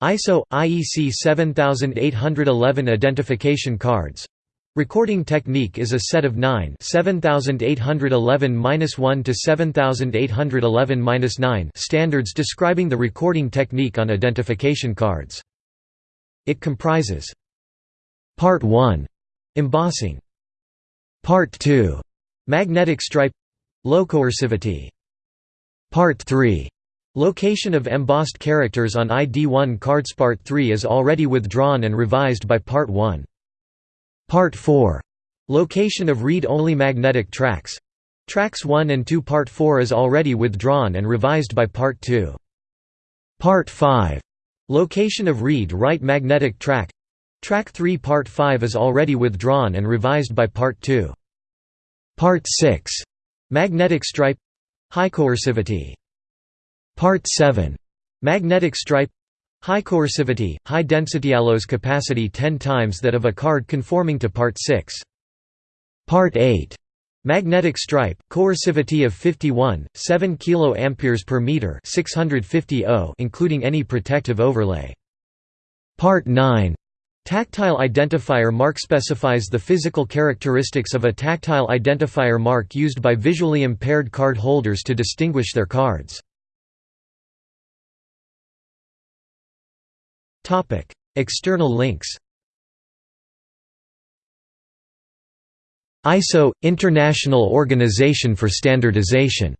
ISO IEC 7811 identification cards. Recording technique is a set of 9 7811-1 to 7811-9 standards describing the recording technique on identification cards. It comprises Part 1 embossing. Part 2 magnetic stripe low coercivity Part 3 Location of embossed characters on ID1 cards Part 3 is already withdrawn and revised by Part 1. Part 4. Location of read-only magnetic tracks. Tracks 1 and 2 Part 4 is already withdrawn and revised by Part 2. Part 5. Location of read-write magnetic track. Track 3 Part 5 is already withdrawn and revised by Part 2. Part 6. Magnetic stripe High coercivity Part 7. Magnetic stripe High coercivity, high density allows capacity 10 times that of a card conforming to Part 6. Part 8. Magnetic stripe, coercivity of 51, 7 kA per meter 650 O including any protective overlay. Part 9. Tactile identifier mark specifies the physical characteristics of a tactile identifier mark used by visually impaired card holders to distinguish their cards. External links ISO – International Organization for Standardization